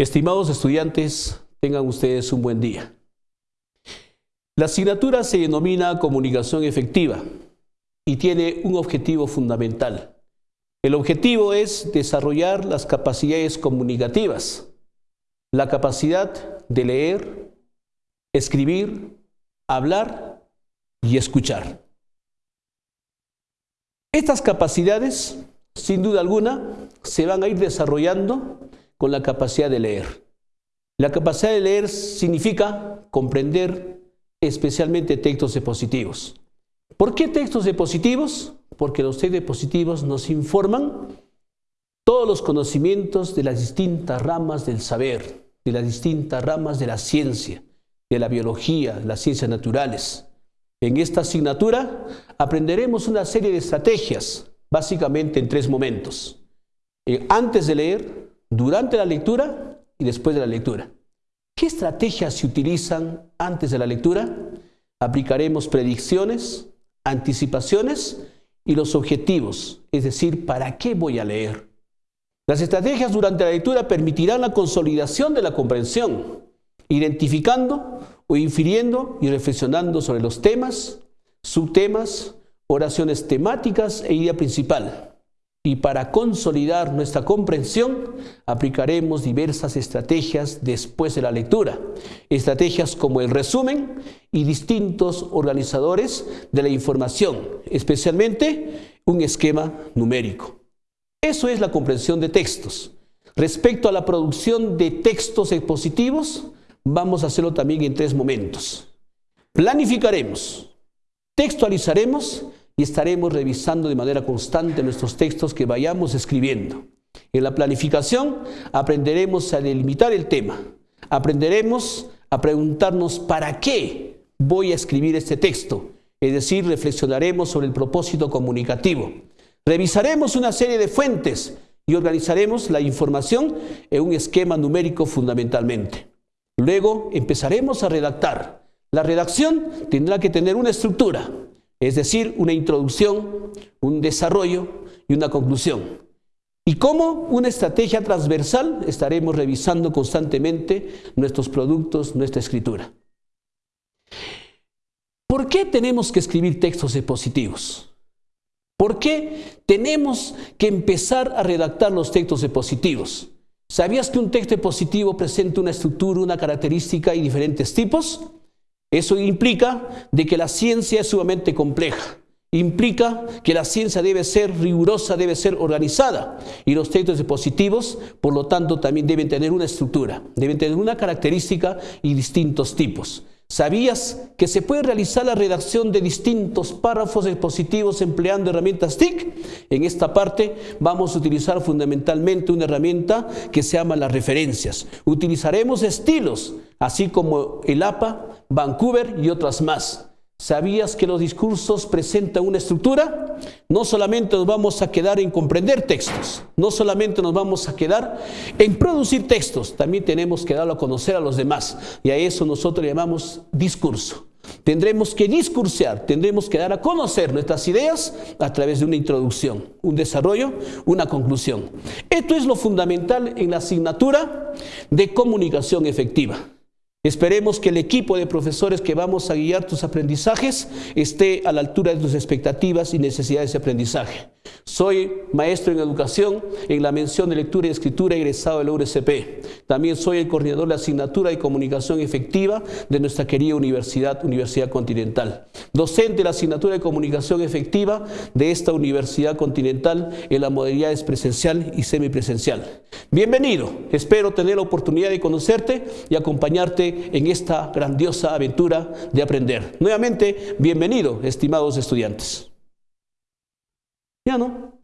Estimados estudiantes, tengan ustedes un buen día. La asignatura se denomina comunicación efectiva y tiene un objetivo fundamental. El objetivo es desarrollar las capacidades comunicativas, la capacidad de leer, escribir, hablar y escuchar. Estas capacidades, sin duda alguna, se van a ir desarrollando con la capacidad de leer. La capacidad de leer significa comprender especialmente textos expositivos. ¿Por qué textos expositivos? Porque los textos expositivos nos informan todos los conocimientos de las distintas ramas del saber, de las distintas ramas de la ciencia, de la biología, de las ciencias naturales. En esta asignatura aprenderemos una serie de estrategias, básicamente en tres momentos. Eh, antes de leer, durante la lectura y después de la lectura. ¿Qué estrategias se utilizan antes de la lectura? Aplicaremos predicciones, anticipaciones y los objetivos, es decir, ¿para qué voy a leer? Las estrategias durante la lectura permitirán la consolidación de la comprensión, identificando o infiriendo y reflexionando sobre los temas, subtemas, oraciones temáticas e idea principal. Y para consolidar nuestra comprensión, aplicaremos diversas estrategias después de la lectura. Estrategias como el resumen y distintos organizadores de la información, especialmente un esquema numérico. Eso es la comprensión de textos. Respecto a la producción de textos expositivos, vamos a hacerlo también en tres momentos. Planificaremos, textualizaremos y estaremos revisando de manera constante nuestros textos que vayamos escribiendo. En la planificación aprenderemos a delimitar el tema, aprenderemos a preguntarnos para qué voy a escribir este texto, es decir, reflexionaremos sobre el propósito comunicativo. Revisaremos una serie de fuentes y organizaremos la información en un esquema numérico fundamentalmente. Luego empezaremos a redactar. La redacción tendrá que tener una estructura, es decir, una introducción, un desarrollo y una conclusión. Y como una estrategia transversal estaremos revisando constantemente nuestros productos, nuestra escritura. ¿Por qué tenemos que escribir textos expositivos? ¿Por qué tenemos que empezar a redactar los textos expositivos? ¿Sabías que un texto expositivo presenta una estructura, una característica y diferentes tipos? Eso implica de que la ciencia es sumamente compleja. Implica que la ciencia debe ser rigurosa, debe ser organizada. Y los textos dispositivos, por lo tanto, también deben tener una estructura, deben tener una característica y distintos tipos. ¿Sabías que se puede realizar la redacción de distintos párrafos expositivos empleando herramientas TIC? En esta parte vamos a utilizar fundamentalmente una herramienta que se llama las referencias. Utilizaremos estilos, así como el APA, Vancouver y otras más. ¿Sabías que los discursos presentan una estructura? No solamente nos vamos a quedar en comprender textos, no solamente nos vamos a quedar en producir textos, también tenemos que darlo a conocer a los demás. Y a eso nosotros llamamos discurso. Tendremos que discursear, tendremos que dar a conocer nuestras ideas a través de una introducción, un desarrollo, una conclusión. Esto es lo fundamental en la asignatura de comunicación efectiva. Esperemos que el equipo de profesores que vamos a guiar tus aprendizajes esté a la altura de tus expectativas y necesidades de aprendizaje. Soy maestro en educación en la mención de lectura y escritura egresado de la URCP. También soy el coordinador de asignatura de comunicación efectiva de nuestra querida universidad, Universidad Continental. Docente de la asignatura de comunicación efectiva de esta Universidad Continental en la modalidades presencial y semipresencial. Bienvenido, espero tener la oportunidad de conocerte y acompañarte en esta grandiosa aventura de aprender. Nuevamente, bienvenido, estimados estudiantes. Ya no.